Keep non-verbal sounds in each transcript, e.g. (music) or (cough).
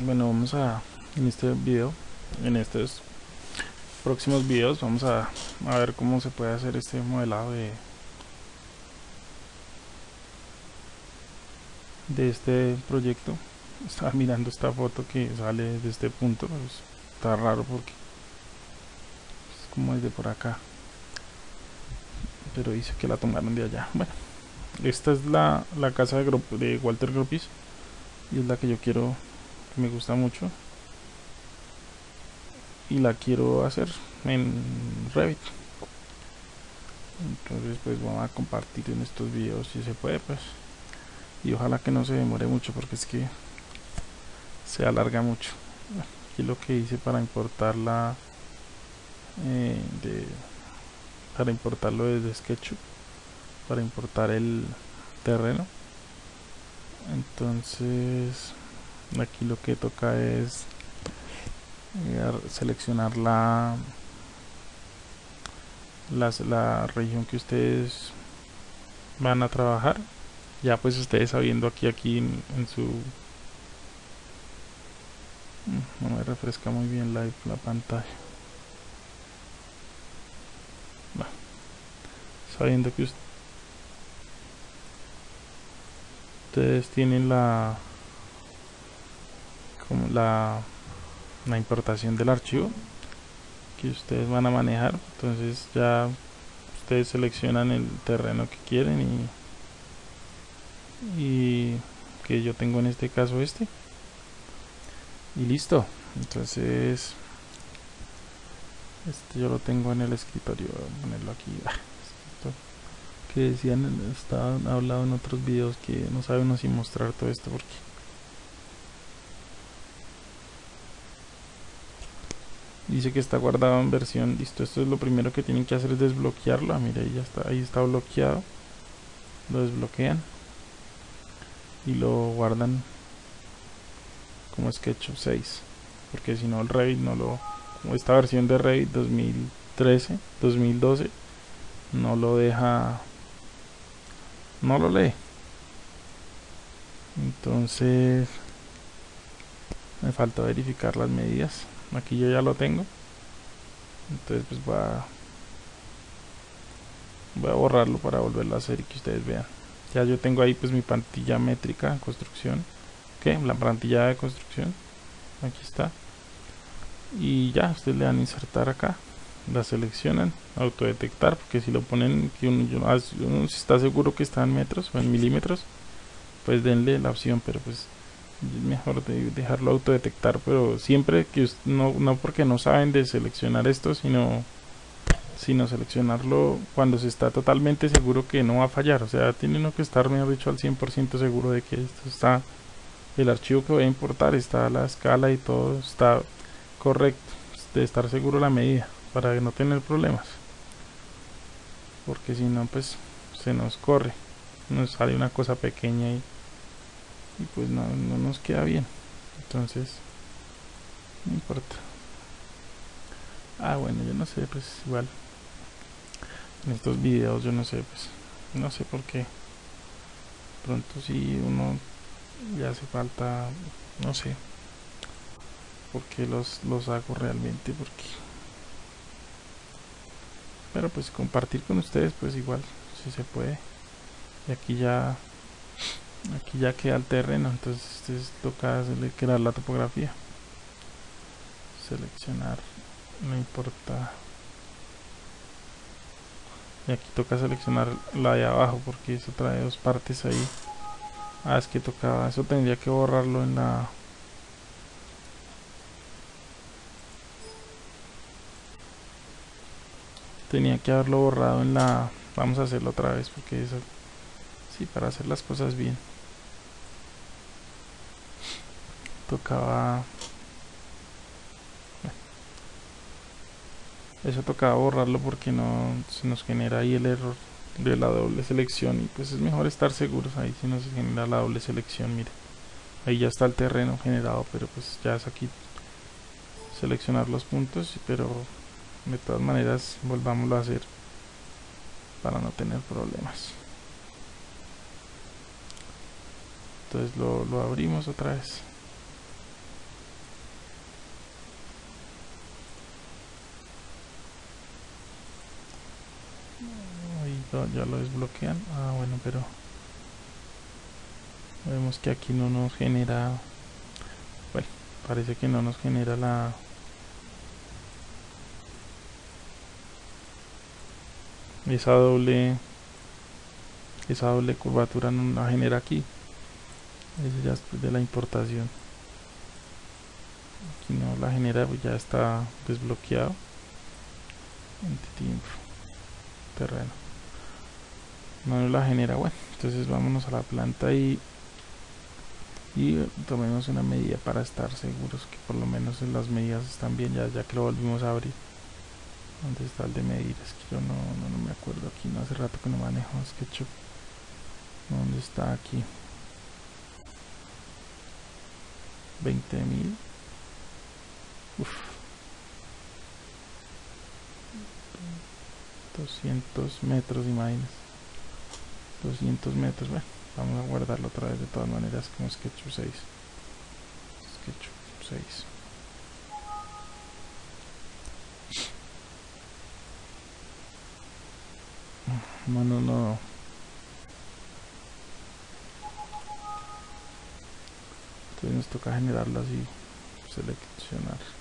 bueno vamos a en este video en estos próximos videos vamos a, a ver cómo se puede hacer este modelado de de este proyecto. Estaba mirando esta foto que sale de este punto pues, está raro porque es como desde por acá. Pero dice que la tomaron de allá. Bueno esta es la, la casa de, de Walter Gropis y es la que yo quiero me gusta mucho. Y la quiero hacer en Revit. Entonces pues vamos a compartir en estos videos si se puede pues. Y ojalá que no se demore mucho porque es que se alarga mucho. Aquí lo que hice para importarla eh, de, para importarlo desde SketchUp para importar el terreno. Entonces aquí lo que toca es eh, seleccionar la, la región que ustedes van a trabajar. Ya pues ustedes sabiendo aquí aquí en, su mm, no me refresca muy bien la, la pantalla. Sabiendo que ustedes tienen la la, la importación del archivo que ustedes van a manejar. Entonces ya ustedes seleccionan el terreno que quieren y, que yo tengo en este caso este. Y listo. Entonces este yo lo tengo en el escritorio. Voy a ponerlo aquí. Que decían estaban hablado en otros videos que no sabemos si mostrar todo esto porque dice que está guardado en versión listo esto es lo primero que tienen que hacer es desbloquearlo. Ah, mira ahí ya está ahí está bloqueado. Lo desbloquean. Y lo guardan como sketch 6 porque si no el Revit no lo esta versión de Revit 2013 2012 no lo deja no lo lee. Entonces me falta verificar las medidas aquí yo ya lo tengo. Entonces pues voy a voy a borrarlo para volverlo a hacer y que ustedes vean. Ya yo tengo ahí pues mi plantilla métrica construcción. Que la plantilla de construcción. Aquí está. Y ya ustedes le dan insertar acá. La seleccionan. Autodetectar porque si lo ponen que ah, uno, está seguro que está en metros o en milímetros pues denle la opción pero pues es mejor de dejarlo autodetectar pero siempre que no, no porque no saben de seleccionar esto sino sino seleccionarlo cuando se está totalmente seguro que no va a fallar. O sea tiene uno que estar mejor dicho al 100% seguro de que esto está el archivo que voy a importar está la escala y todo está correcto de estar seguro la medida para no tener problemas. Porque si no pues se nos corre nos sale una cosa pequeña y y pues no, nos queda bien. Entonces no importa. Ah bueno yo no sé pues igual. En estos videos yo no sé pues no sé por qué. Pronto si uno ya hace falta no sé porque los, los hago realmente porque pero pues compartir con ustedes pues igual si se puede. Y aquí ya aquí ya queda el terreno entonces este toca crear la topografía. Seleccionar no importa. Y aquí toca seleccionar la de abajo porque eso trae dos partes ahí. Ah es que tocaba eso tendría que borrarlo en la tenía que haberlo borrado en la vamos a hacerlo otra vez porque eso sí para hacer las cosas bien. Tocaba eso tocaba borrarlo porque no se nos genera ahí el error de la doble selección y pues es mejor estar seguros ahí si no se genera la doble selección mire. Ahí ya está el terreno generado pero pues ya es aquí seleccionar los puntos pero de todas maneras volvámoslo a hacer para no tener problemas entonces lo, abrimos otra vez. Ya lo desbloquean. Ah bueno pero vemos que aquí no nos genera bueno parece que no nos genera la esa doble esa doble curvatura no la genera aquí eso ya es de la importación aquí no la genera pues ya está desbloqueado tiempo terreno no la genera bueno entonces vámonos a la planta y y tomemos una medida para estar seguros que por lo menos las medidas están bien ya, ya que lo volvimos a abrir ¿Dónde está el de medir? Es que yo no, no, me acuerdo aquí, no hace rato que no manejo SketchUp. ¿Dónde está aquí? 20.000 Uf. 200 metros, imagínense. 200 metros, bueno, vamos a guardarlo otra vez de todas maneras como SketchUp 6. SketchUp 6. No, no, no. Nos toca generarlo así, seleccionar.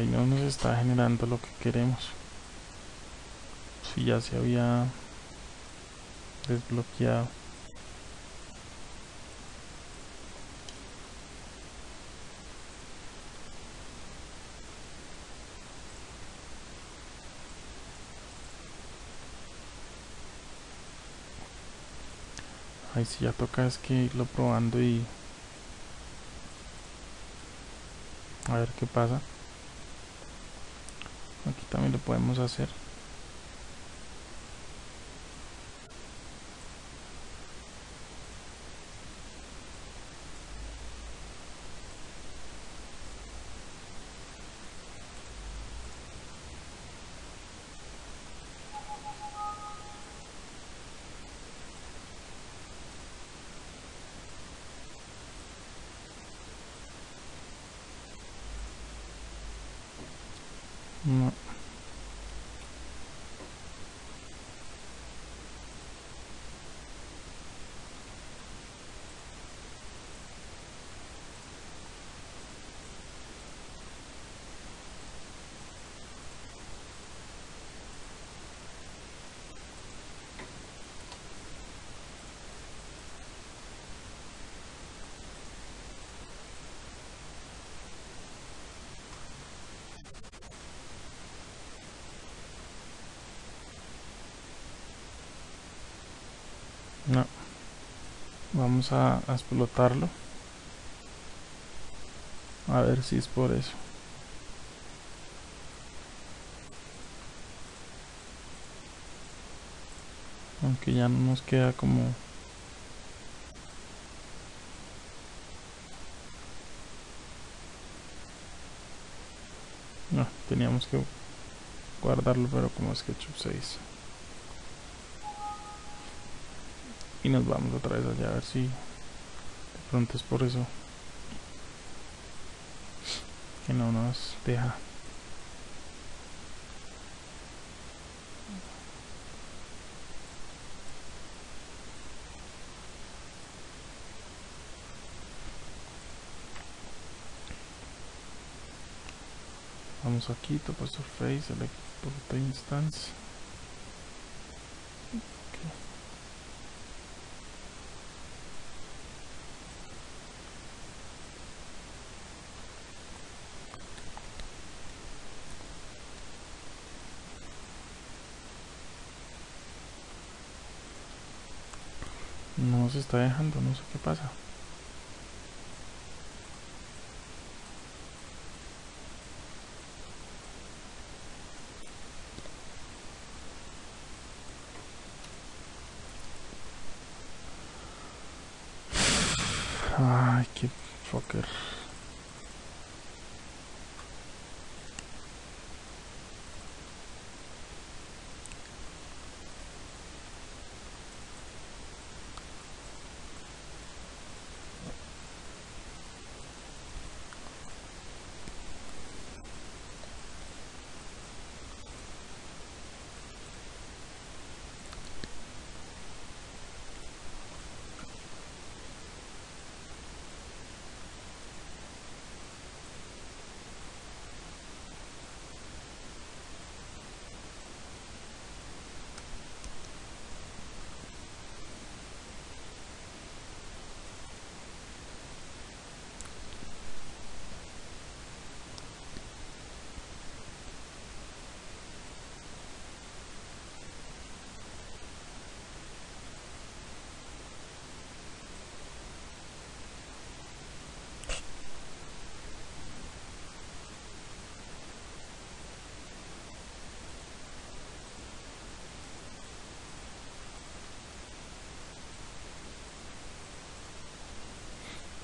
Y no nos está generando lo que queremos. Si ya se había desbloqueado. Ahí sí ya toca es que irlo probando y a ver qué pasa aquí también lo podemos hacer No. No. Vamos a, explotarlo. A ver si es por eso. Aunque ya no nos queda como... No, teníamos que guardarlo pero como SketchUp 6. Y nos vamos otra vez allá a ver si de pronto es por eso que no nos deja. Vamos aquí topo surface select instance No se está dejando, no sé qué pasa. (sighs) Ay, qué fucker.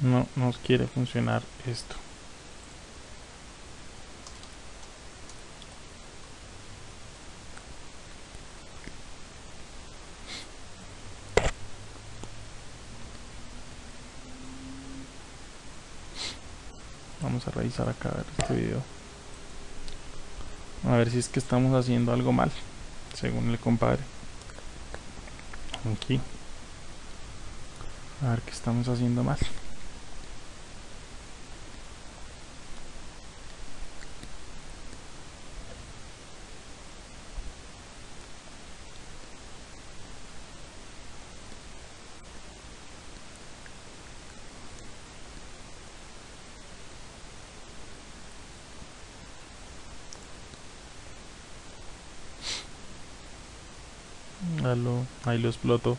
No nos quiere funcionar esto. Vamos a revisar acá este video. A ver si es que estamos haciendo algo mal según el compadre. Aquí. A ver qué estamos haciendo mal ahí lo exploto.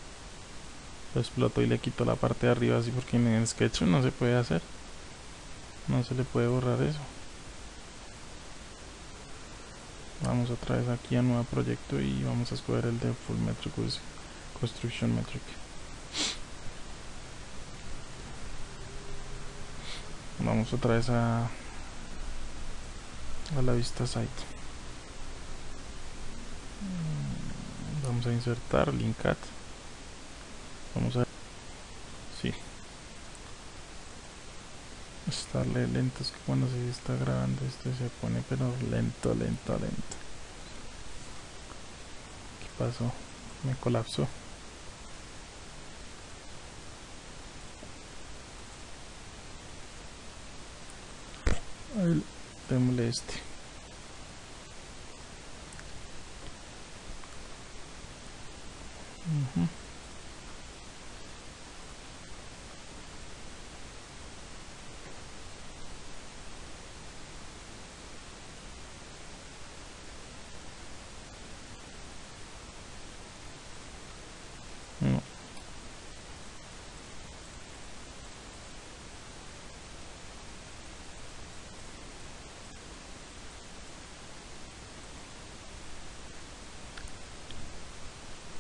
Lo exploto y le quito la parte de arriba así porque en Sketch no se puede hacer. No se le puede borrar eso. Vamos otra vez aquí a nuevo proyecto y vamos a escoger el de full metric construction metric. Vamos otra vez a a la vista site vamos a insertar linkat vamos a sí. Estarle lento es que cuando se está grabando esto se pone pero lento lento lento. ¿qué pasó? me colapsó. Démosle este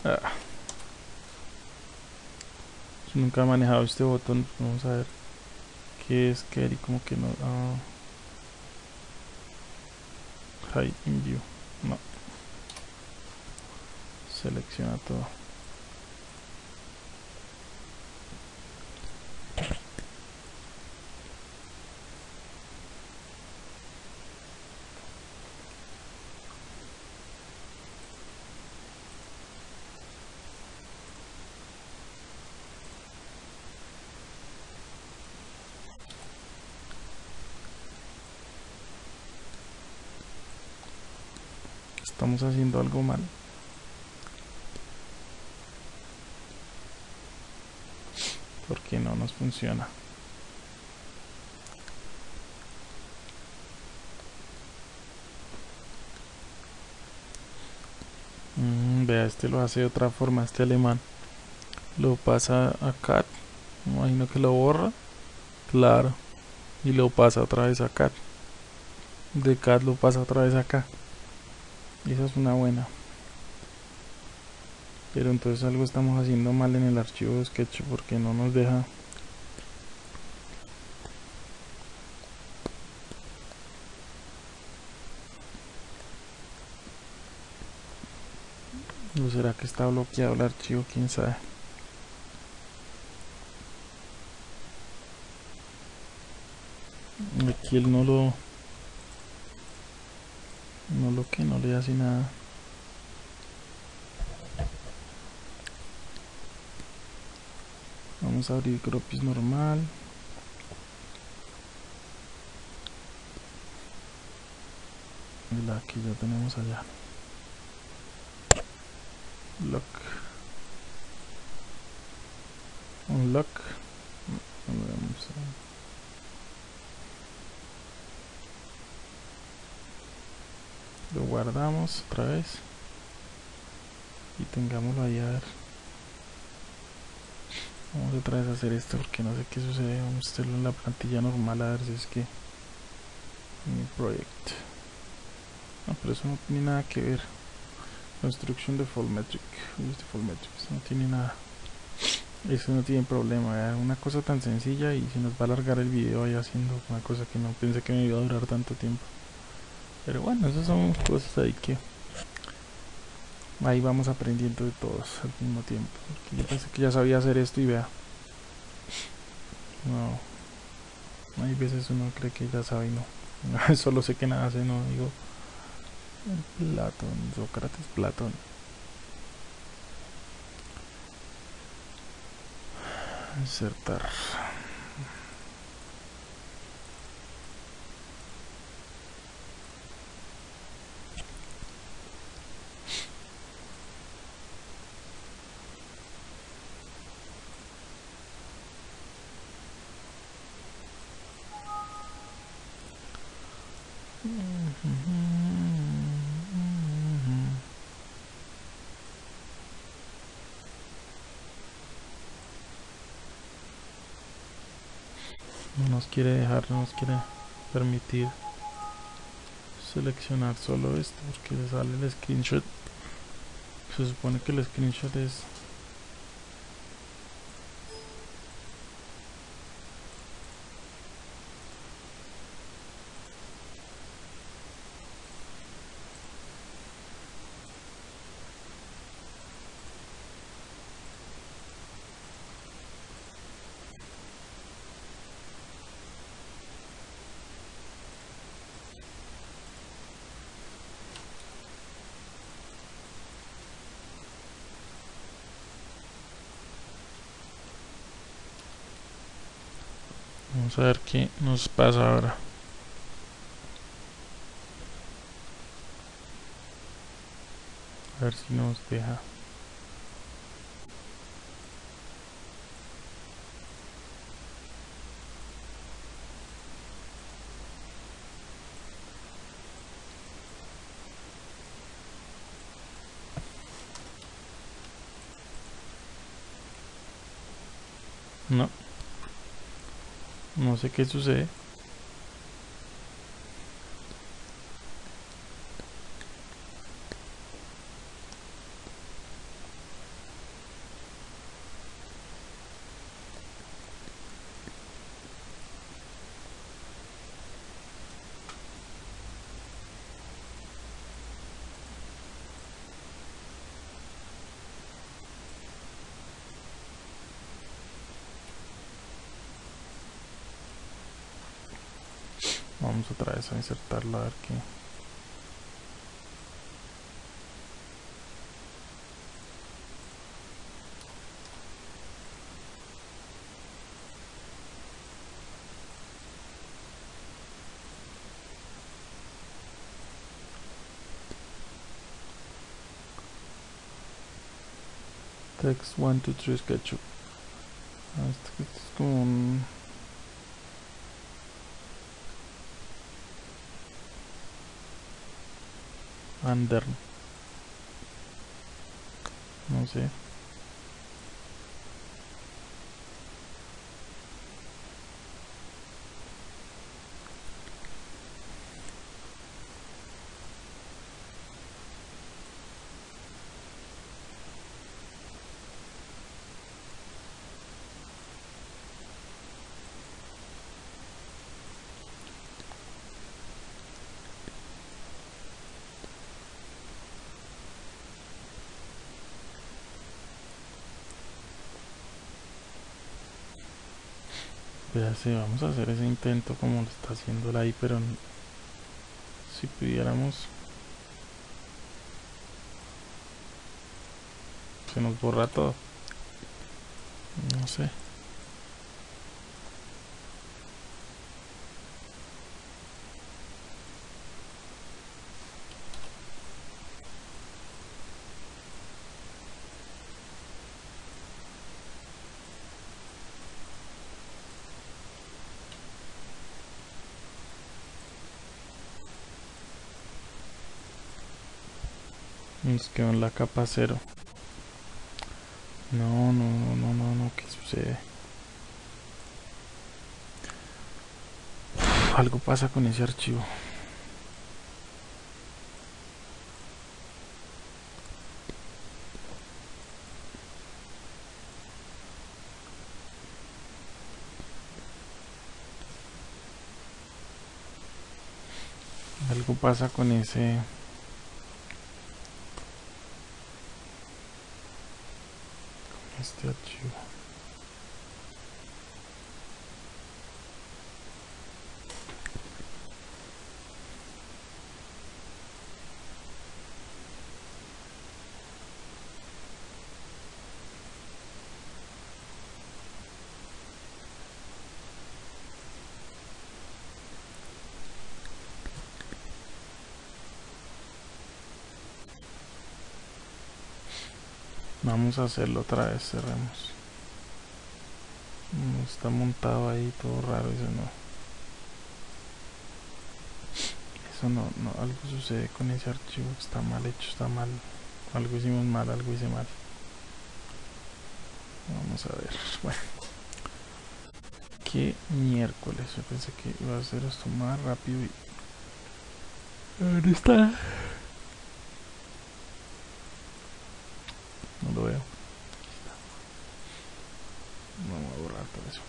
Ah. nunca he manejado este botón. Vamos a ver qué es que como que no. Ah. Hide in view. No. Selecciona todo. estamos haciendo algo mal porque no nos funciona. Mm, vea este lo hace de otra forma este alemán. Lo pasa a cat imagino que lo borra. Claro. Y lo pasa otra vez a cat de cat lo pasa otra vez acá y esa es una buena. Pero entonces algo estamos haciendo mal en el archivo de Sketch porque no nos deja ¿O será que está bloqueado el archivo? ¿Quién sabe? Aquí él no lo... No lo que no le hace nada. Vamos a abrir Gropis normal. La que ya tenemos allá. Lock. Un lock. Vamos a... Lo guardamos otra vez. Y tengámoslo ahí a ver. Vamos otra vez a hacer esto porque no sé qué sucede. Vamos a hacerlo en la plantilla normal a ver si es que... Mi proyecto. No, pero eso no tiene nada que ver. Construction default metric. default metrics. No tiene nada. Eso no tiene problema. Una cosa tan sencilla y se nos va a alargar el video ahí haciendo una cosa que no pensé que me iba a durar tanto tiempo. Pero bueno, esas son cosas ahí que ahí vamos aprendiendo de todos al mismo tiempo. Porque yo pensé que ya sabía hacer esto y vea. No. Hay veces uno cree que ya sabe no. (laughs) Solo sé que nada hace, no digo. Platón, Sócrates, Platón. Insertar. Nos quiere dejar, no nos quiere permitir seleccionar solo esto porque le sale el screenshot. Se supone que el screenshot es Vamos a ver qué nos pasa ahora. A ver si nos deja. No. No sé qué sucede. Vamos otra vez a insertarlo a ver qué. Text 1, 2, 3 SketchUp. Este es como un Under. No sé. Espérate, vamos a hacer ese intento como lo está haciendo el ahí, pero si pudiéramos. Se nos borra todo. No sé Nos quedó en la capa cero. No, no, no, no, no, no, ¿qué sucede? algo pasa con ese archivo. Algo pasa con ese este archivo Vamos a hacerlo otra vez, cerremos. está montado ahí todo raro, eso no. Eso no, no, algo sucede con ese archivo, está mal hecho, está mal. Algo hicimos mal, algo hice mal. Vamos a ver, (laughs) bueno. Qué miércoles, yo pensé que iba a hacer esto más rápido y... ¿Dónde está? Lo veo. Vamos a borrar todo eso.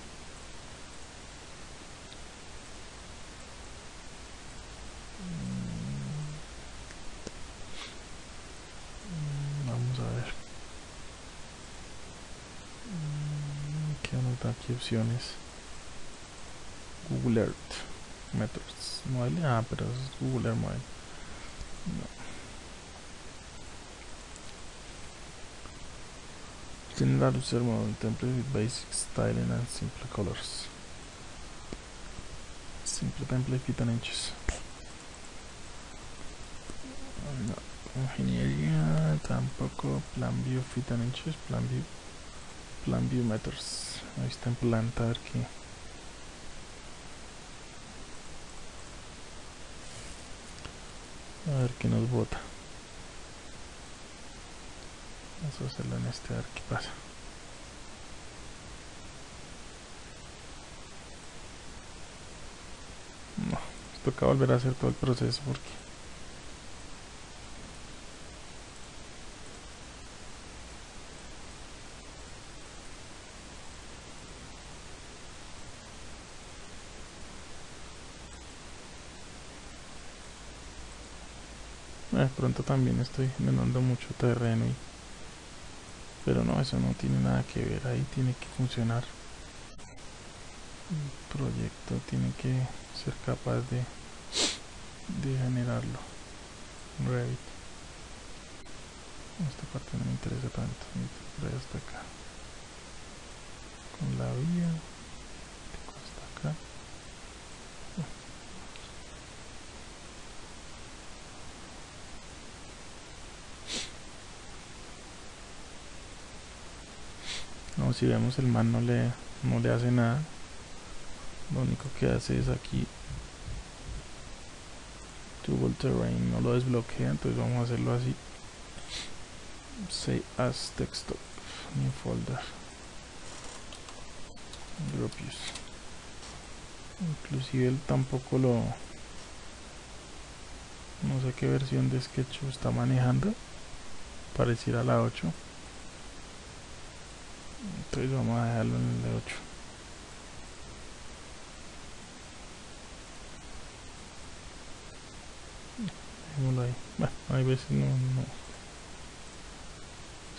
Mm, vamos a ver. Mm, ¿Qué anota aquí opciones? Google Earth Methods. Mobile. Ah, pero es Google Earth Mobile. No. General user model template with basic styling and simple colors. Simple template fit and inches. No, ingeniería tampoco. Plan view fit and inches. Plan view. Plan view methods. Ahí está en planta a ver qué. A ver qué nos bota. Vamos a hacerlo en este a. No, toca volver a hacer todo el proceso porque de pronto también estoy ganando mucho terreno y pero no eso no tiene nada que ver. Ahí tiene que funcionar. El proyecto tiene que ser capaz de de generarlo. Revit. Esta parte no me interesa tanto. Por hasta acá. Con la vía hasta acá no si vemos el man no le no le hace nada. Lo único que hace es aquí Toggle terrain no lo desbloquea entonces vamos a hacerlo así. Say as desktop new folder. Drop use. Inclusive él tampoco lo no sé qué versión de Sketch está manejando. Pareciera la 8 entonces vamos a dejarlo en el de 8 dejémoslo ahí. Bueno hay veces no, no.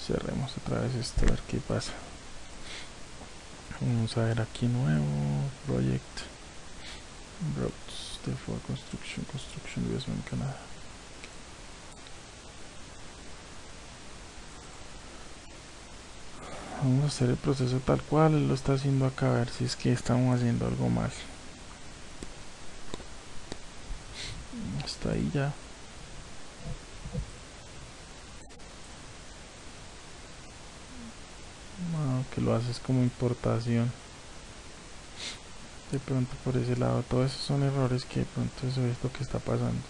Cerremos otra vez esto a ver qué pasa. Vamos a ver aquí nuevo project roads therefore construction construction investment Canadá vamos a hacer el proceso tal cual lo está haciendo acá a ver si es que estamos haciendo algo mal. Está ahí ya. Que lo haces como importación. De pronto por ese lado todos esos son errores que de pronto eso es lo que está pasando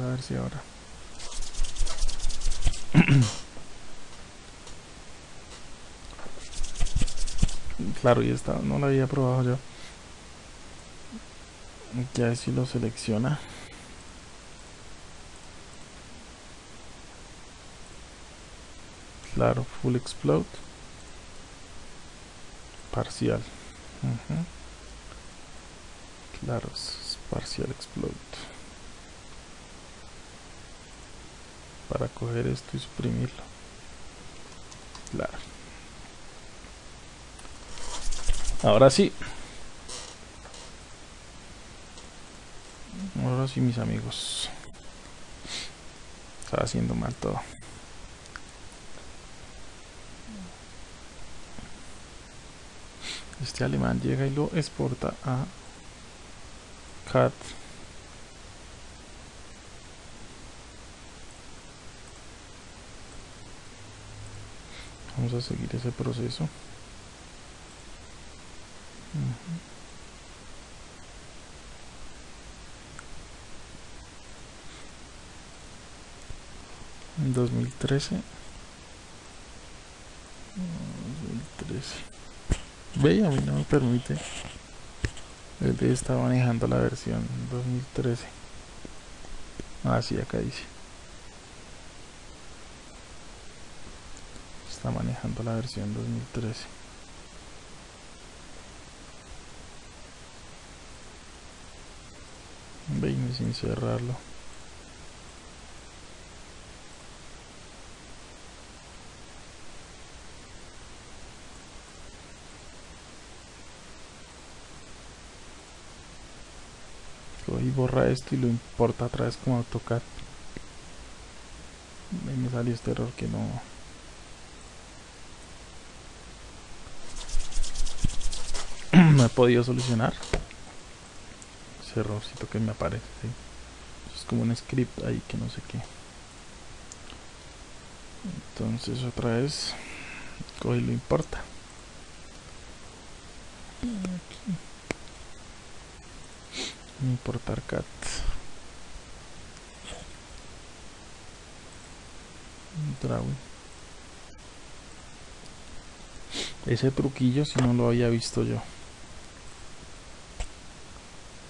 a ver si ahora. (clears throat) Claro y esta no la había probado yo. Ya si lo selecciona. Claro full explode. Parcial. Claro es parcial explode para coger esto y suprimirlo. Claro. Ahora sí. Ahora sí mis amigos. Está haciendo mal todo. Este alemán llega y lo exporta a cat vamos a seguir ese proceso en 2013 2013 Ve, a mí no me permite. Él está manejando la versión 2013. Ah, sí, acá dice. Está manejando la versión 2013. Ve, sin cerrarlo. y borra esto y lo importa otra vez como AutoCAD me salió este error que no (clears throat) no he podido solucionar. Ese errorcito que me aparece es como un script ahí que no sé qué. Entonces otra vez coge y lo importa. Importar cat ese truquillo si no lo había visto yo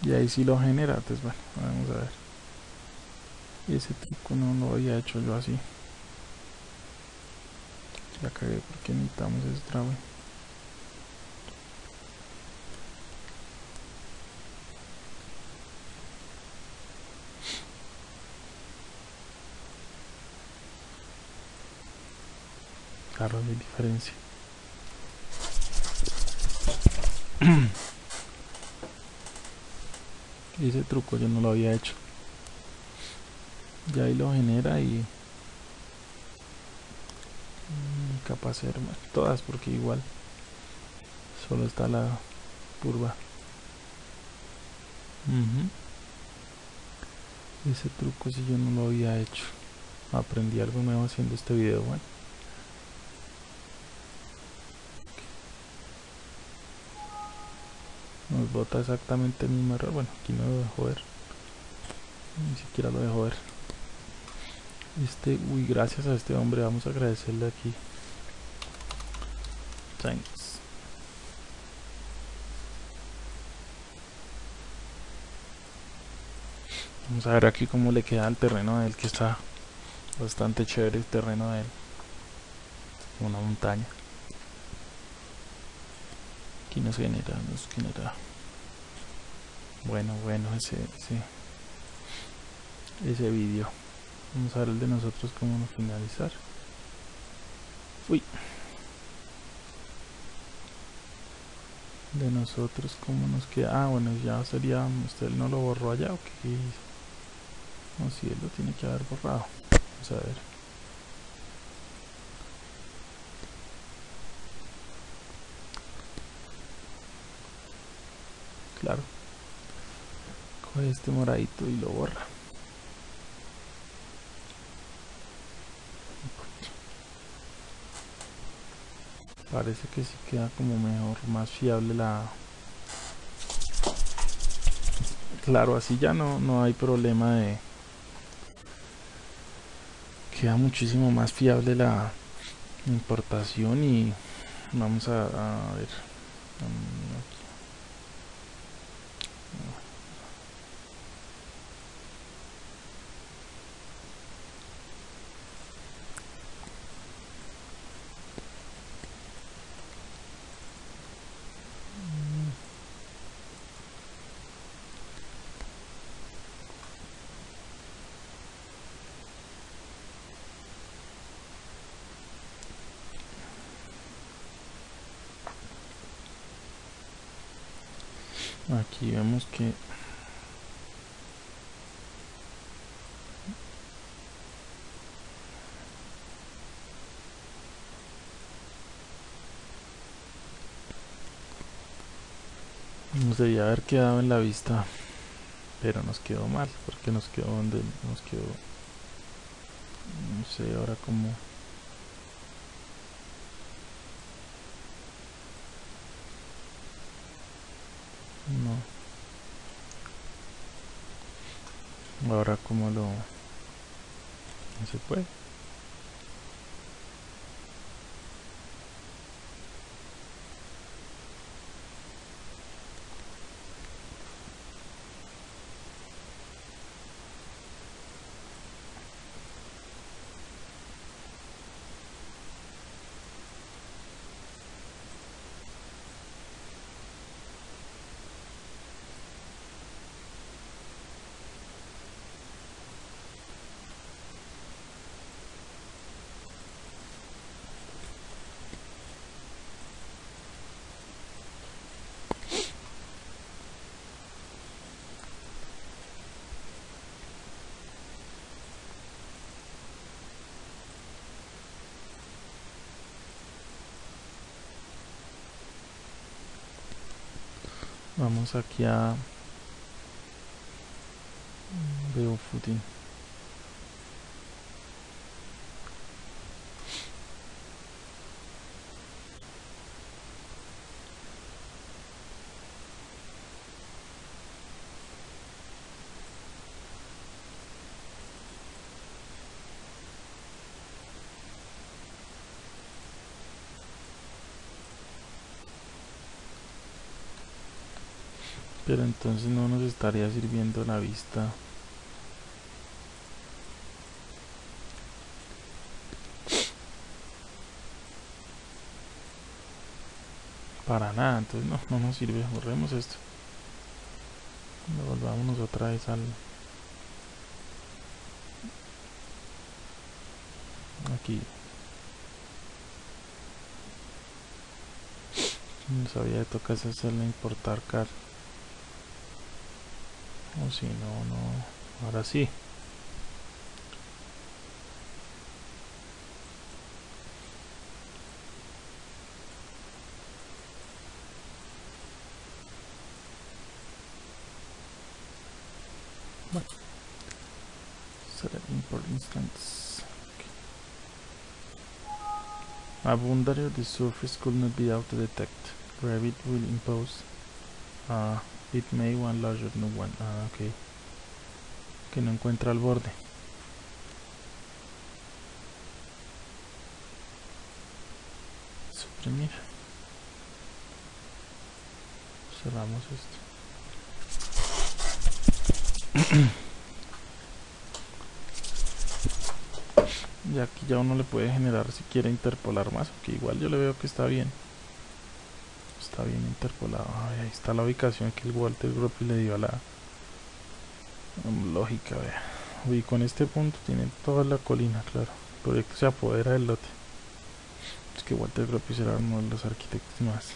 y ahí si lo genera pues bueno vamos a ver. Ese truco no lo había hecho yo así. Ya cagué porque necesitamos ese trago claro, hay diferencia. (clears throat) ese truco yo no lo había hecho. Ya ahí lo genera y mm, capaz de todas porque igual solo está la curva. Ese truco si yo no lo había hecho. Aprendí algo nuevo haciendo este video. Bueno. Nos bota exactamente el mismo error. Bueno aquí no lo dejo ver. Ni siquiera lo dejo ver. Este uy gracias a este hombre. Vamos a agradecerle aquí. Thanks. Vamos a ver aquí cómo le queda el terreno de él que está bastante chévere el terreno de él. Una montaña aquí nos genera, nos genera bueno, bueno ese ese, ese vídeo Vamos a ver el de nosotros cómo nos finalizar. Uy. De nosotros cómo nos queda. Ah, bueno, ya sería... ¿Usted no lo borró allá o qué No, si él lo tiene que haber borrado. Vamos a ver. Claro. Coge este moradito y lo borra. parece que sí queda como mejor más fiable la claro así ya no no hay problema de queda muchísimo más fiable la importación y vamos a, a ver aquí vemos que nos debía haber quedado en la vista pero nos quedó mal porque nos quedó donde nos quedó no sé ahora como No. Ahora como lo... No se puede. Vamos aquí a veo footing. pero entonces no nos estaría sirviendo la vista. Para nada entonces no, no nos sirve borremos esto. Volvámonos otra vez al aquí. No sabía de tocar hacerle importar car o si no, no. Ahora sí. Bueno. Select import instance. Okay. A boundary of the surface could not be auto detect. Revit will impose uh, It may one larger no one. Ah, ok. Que no encuentra el borde. Suprimir. Cerramos esto. (clears throat) y aquí ya uno le puede generar si quiere interpolar más, que igual yo le veo que está bien bien interpolado ahí está la ubicación que el Walter Gropius le dio a la lógica y con este punto tiene toda la colina, claro. El proyecto se apodera del lote. Es que Walter Gropius era uno de los arquitectos más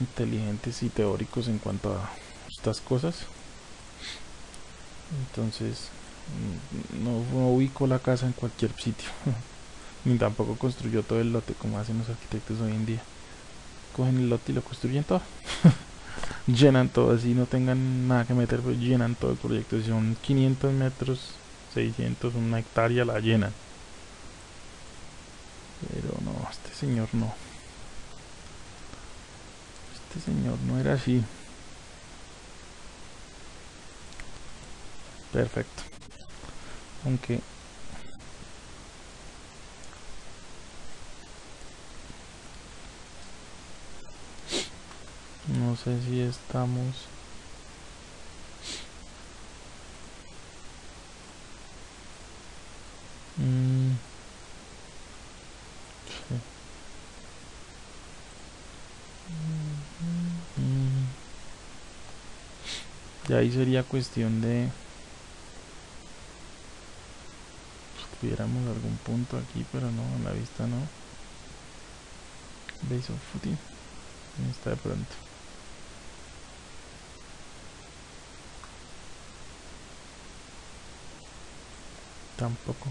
inteligentes y teóricos en cuanto a estas cosas. Entonces, mm, no, no ubicó la casa en cualquier sitio. (laughs) Ni tampoco construyó todo el lote como hacen los arquitectos hoy en día. Cogen el lote y lo construyen todo. (laughs) llenan todo, así no tengan nada que meter, pues llenan todo el proyecto. Si son 500 metros, 600, una hectárea, la llenan. Pero no, este señor no. Este señor no era así. Perfecto. Aunque no sé si estamos mm. Y ahí sería cuestión de pues, tuviéramos algún punto aquí, pero no, en la vista no. Base of footing. Está de pronto. Tampoco.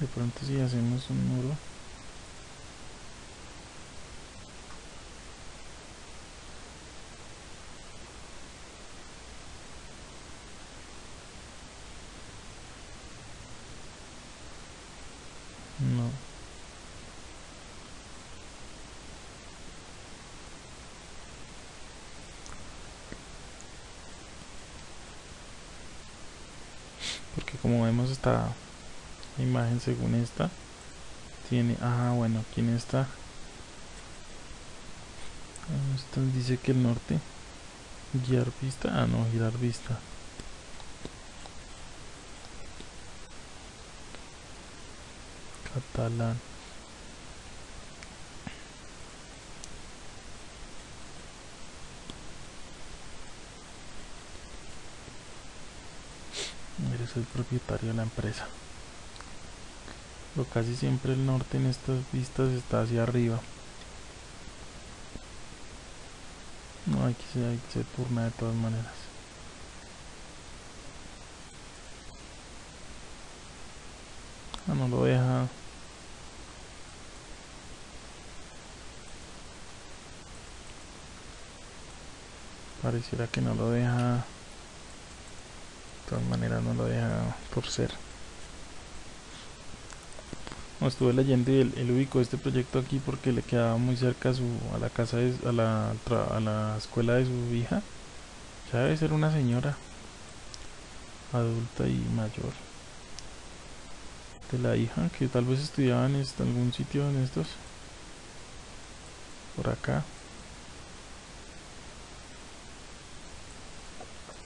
De pronto si hacemos un muro. No. Porque como vemos esta imagen según esta tiene, ah bueno, aquí en esta dice que el norte guiar vista, ah no, girar vista. Catalán el propietario de la empresa. Pero casi siempre el norte en estas vistas está hacia arriba. No hay que se, turna de todas maneras. Ah, no lo deja. Pareciera que no lo deja. de todas maneras no lo deja torcer no, estuve leyendo y él, ubicó este proyecto aquí porque le quedaba muy cerca a, su, a la casa de, a, la, a la escuela de su hija. Ya debe ser una señora adulta y mayor de la hija que tal vez estudiaba en algún sitio en estos por acá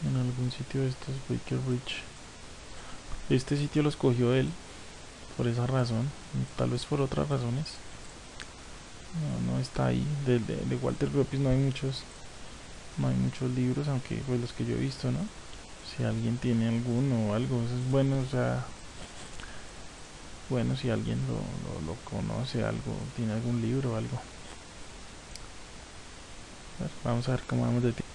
en algún sitio de estos Baker Bridge. Este sitio lo escogió él por esa razón tal vez por otras razones. No, no está ahí. De, de, Walter Gropius no hay muchos no hay muchos libros aunque pues los que yo he visto no si alguien tiene alguno o algo eso es bueno o sea bueno si alguien lo, lo, conoce algo tiene algún libro o algo. Vamos a ver cómo vamos de tiempo